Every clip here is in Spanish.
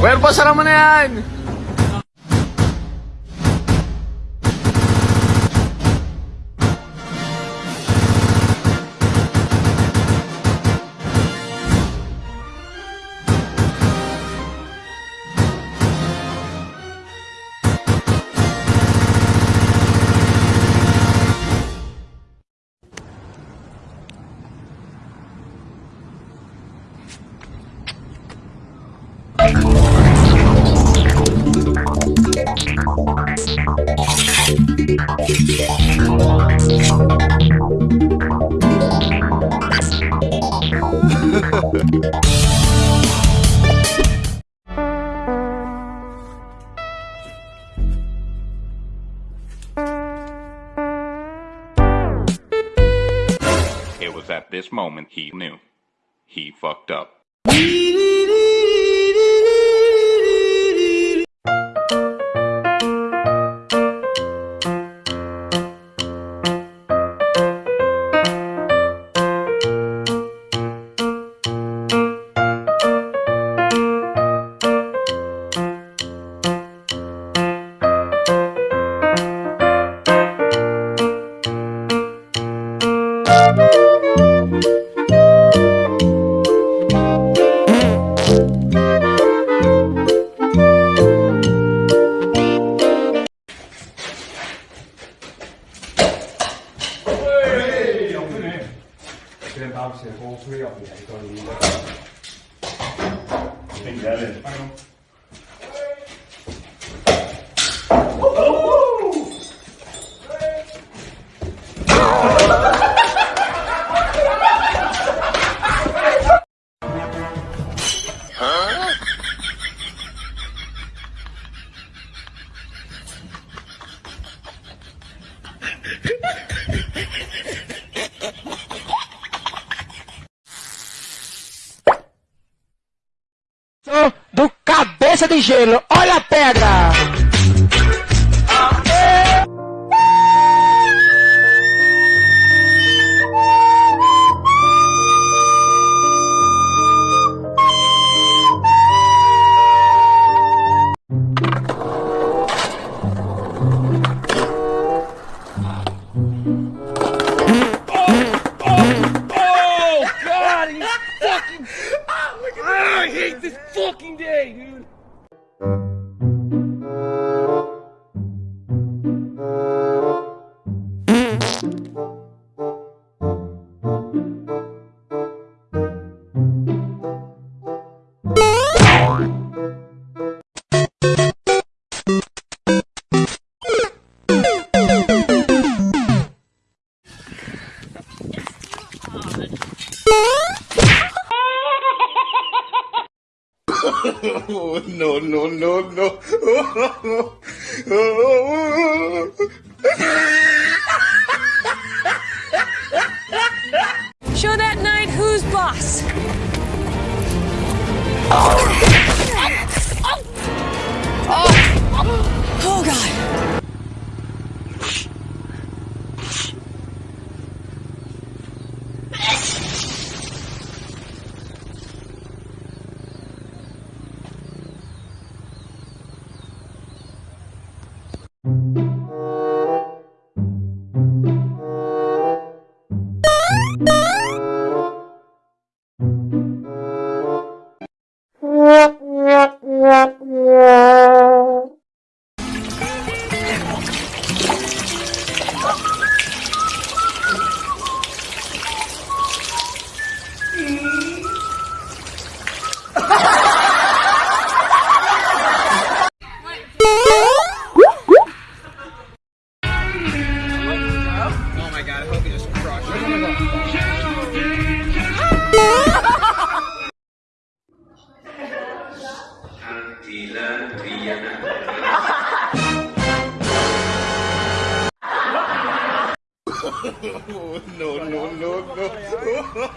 Well, pasara mo na yan! Was at this moment he knew. He fucked up. Do cabeça de gelo. Olha a pedra! No, no, no, no. Show that knight who's boss. Oh god.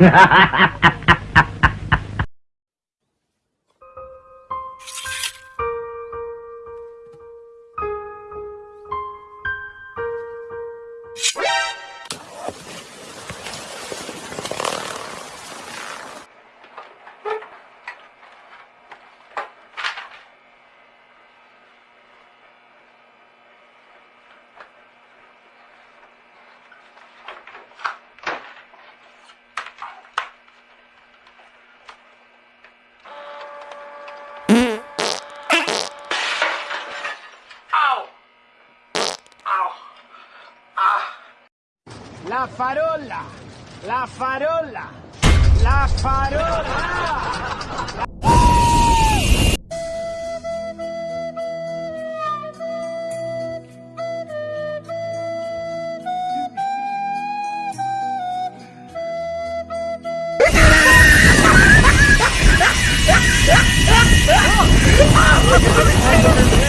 ha ha ha ha La farola, la farola, la farola.